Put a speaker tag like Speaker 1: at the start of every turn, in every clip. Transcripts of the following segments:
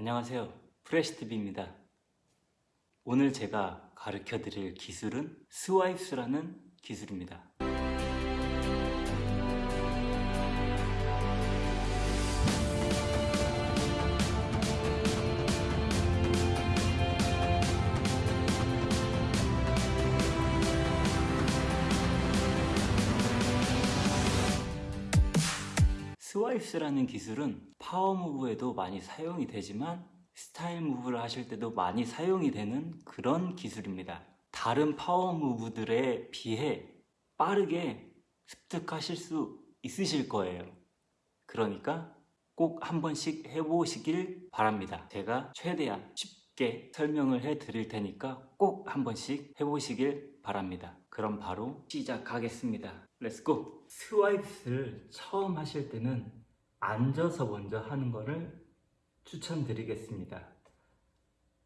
Speaker 1: 안녕하세요. 프레시TV입니다. 오늘 제가 가르쳐 드릴 기술은 스와이프스라는 기술입니다. swipes라는 기술은 power move에도 많이 사용이 되지만 style move를 하실 때도 많이 사용이 되는 그런 기술입니다. 다른 power move들에 비해 빠르게 습득하실 수 있으실 거예요. 그러니까 꼭 한 번씩 해보시길 바랍니다. 제가 최대한 쉽게 설명을 해 드릴 테니까 꼭 한 번씩 해보시길 바랍니다. 그럼 바로 시작하겠습니다. Let's go! Swipe를 처음 하실 때는 앉아서 먼저 하는 거를 추천드리겠습니다.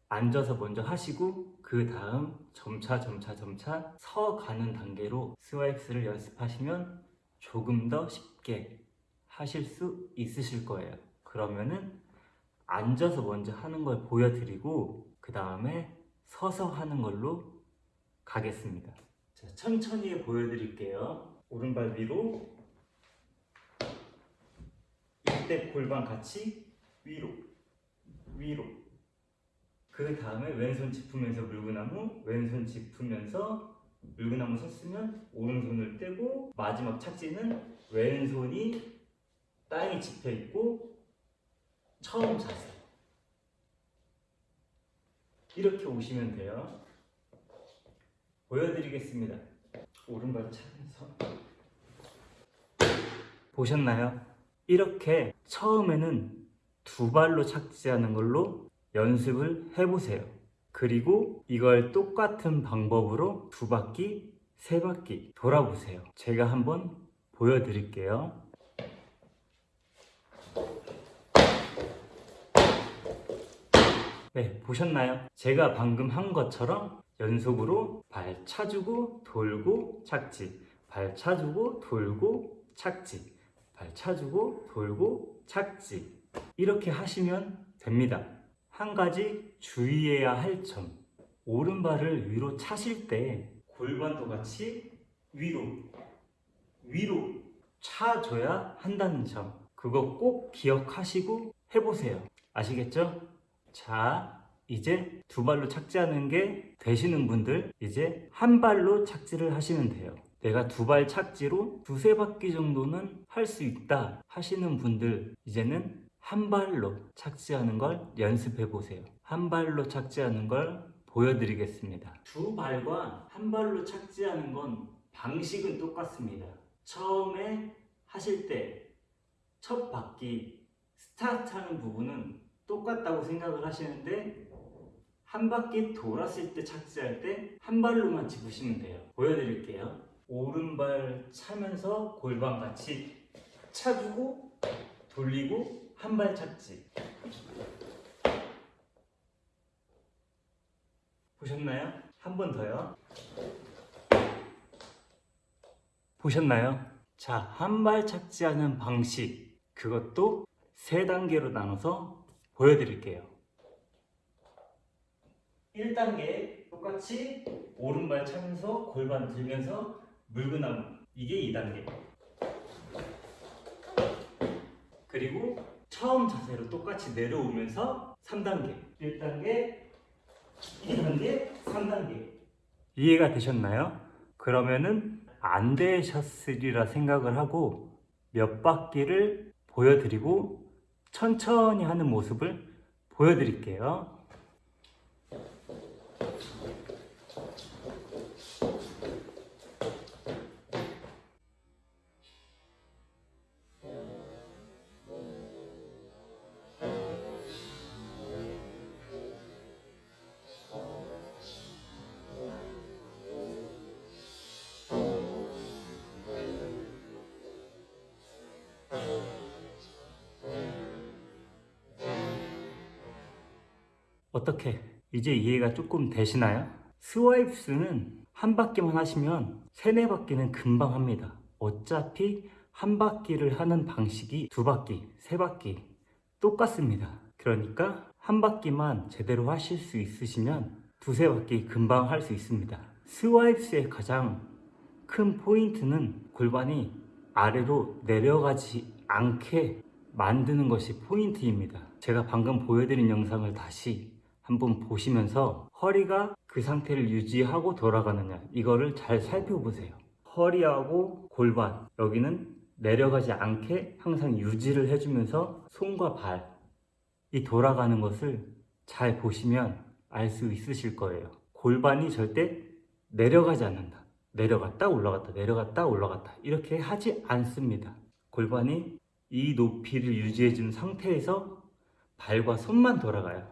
Speaker 1: 앉아서 먼저 하시고 그 다음 점차 점차 점차 서 가는 단계로 스와이프를 연습하시면 조금 더 쉽게 하실 수 있으실 거예요. 그러면은 앉아서 먼저 하는 걸 보여드리고 그 다음에 서서 하는 걸로 가겠습니다. 자, 천천히 보여드릴게요. 오른발 위로 이때 골반 같이 위로 위로. 그 다음에 왼손 짚으면서 물구나무 왼손 짚으면서 물구나무 섰으면 오른손을 떼고 마지막 착지는 왼손이 땅에 짚혀 있고 처음 자세. 이렇게 오시면 돼요. 보여드리겠습니다. 오른발 차면서. 보셨나요? 이렇게 처음에는 두 발로 착지하는 걸로 연습을 해보세요. 그리고 이걸 똑같은 방법으로 두 바퀴, 세 바퀴 돌아보세요. 제가 한번 보여드릴게요. 네, 보셨나요? 제가 방금 한 것처럼 연속으로 발 차주고 돌고 착지, 발 차주고 돌고 착지, 발 차주고 돌고 착지 이렇게 하시면 됩니다. 한 가지 주의해야 할 점. 오른발을 위로 차실 때 골반도 같이 위로 위로 차줘야 한다는 점. 그거 꼭 기억하시고 해보세요. 아시겠죠? 자, 이제 두 발로 착지하는 게 되시는 분들 이제 한 발로 착지를 하시면 돼요. 내가 두 발 착지로 두세 바퀴 정도는 할 수 있다 하시는 분들 이제는 한 발로 착지하는 걸 연습해 보세요. 한 발로 착지하는 걸 보여드리겠습니다. 두 발과 한 발로 착지하는 건 방식은 똑같습니다. 처음에 하실 때 첫 바퀴 스타트하는 부분은 똑같다고 생각을 하시는데 한 바퀴 돌았을 때 착지할 때 한 발로만 짚으시면 돼요. 보여드릴게요. 오른발 차면서 골반 같이 차주고 돌리고 한발 착지. 보셨나요? 한 번 더요. 보셨나요? 자, 한 발 착지하는 방식. 그것도 세 단계로 나눠서 보여드릴게요. 1단계 똑같이 오른발 차면서 골반 들면서 물구나무. 이게 2단계. 그리고 처음 자세로 똑같이 내려오면서 3단계. 1단계 2단계 3단계. 이해가 되셨나요? 그러면은 안 되셨으리라 생각을 하고 몇 바퀴를 보여드리고 천천히 하는 모습을 보여드릴게요 어떻게 이제 이해가 조금 되시나요? 스와이프스는 한 바퀴만 하시면 세네 바퀴는 금방 합니다. 어차피 한 바퀴를 하는 방식이 두 바퀴, 세 바퀴 똑같습니다. 그러니까 한 바퀴만 제대로 하실 수 있으시면 두세 바퀴 금방 할 수 있습니다. 스와이프스의 가장 큰 포인트는 골반이 아래로 내려가지 않게 만드는 것이 포인트입니다. 제가 방금 보여드린 영상을 다시 한번 보시면서 허리가 그 상태를 유지하고 돌아가느냐 이거를 잘 살펴보세요. 허리하고 골반 여기는 내려가지 않게 항상 유지를 해주면서 손과 발 이 돌아가는 것을 잘 보시면 알 수 있으실 거예요. 골반이 절대 내려가지 않는다. 내려갔다 올라갔다 내려갔다 올라갔다 이렇게 하지 않습니다. 골반이 이 높이를 유지해 준 상태에서 발과 손만 돌아가요.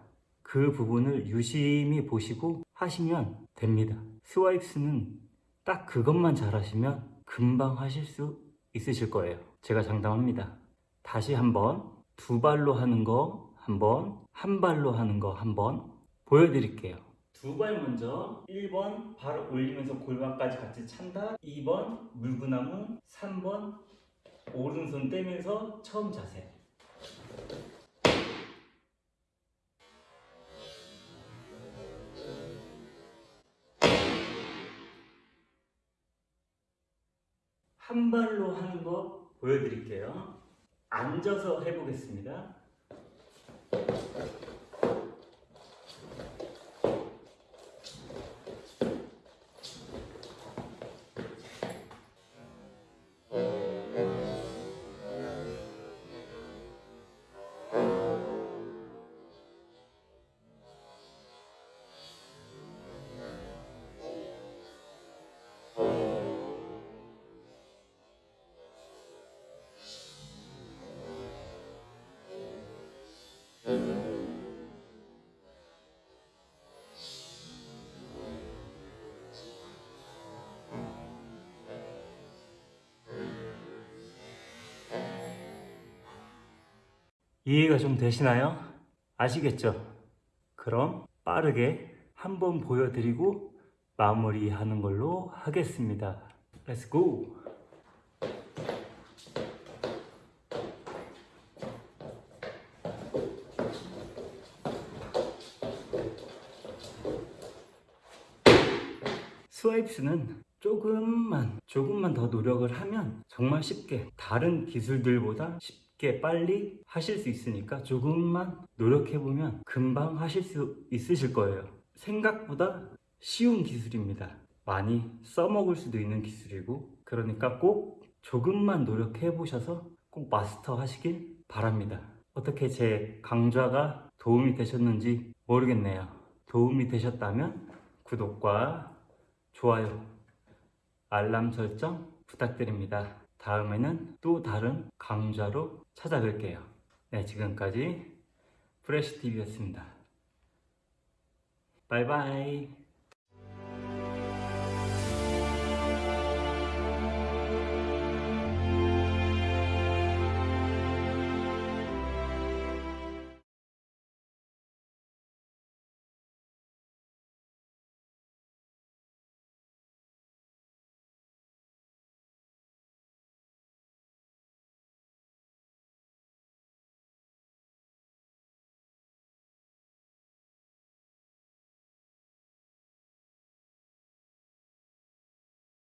Speaker 1: 그 부분을 유심히 보시고 하시면 됩니다. 스와이프스는 딱 그것만 잘 하시면 금방 하실 수 있으실 거예요. 제가 장담합니다. 다시 한번 두 발로 하는 거 한번 한 발로 하는 거 한번 보여드릴게요. 두 발 먼저 1번 발 올리면서 골반까지 같이 찬다 2번 물구나무 3번 오른손 떼면서 처음 자세 한 발로 하는 거 보여드릴게요. 앉아서 해보겠습니다. 이해가 좀 되시나요? 아시겠죠? 그럼 빠르게 한번 보여드리고 마무리하는 걸로 하겠습니다. Let's go! 스와이프스는 조금만 조금만 더 노력을 하면 정말 쉽게 다른 기술들보다 쉽게 빨리 하실 수 있으니까 조금만 노력해 보면 금방 하실 수 있으실 거예요. 생각보다 쉬운 기술입니다. 많이 써먹을 수도 있는 기술이고 그러니까 꼭 조금만 노력해 보셔서 꼭 마스터 하시길 바랍니다. 어떻게 제 강좌가 도움이 되셨는지 모르겠네요. 도움이 되셨다면 구독과 좋아요, 알람 설정 부탁드립니다. 다음에는 또 다른 강좌로 찾아뵐게요. 네, 지금까지 프레시TV였습니다. 바이바이.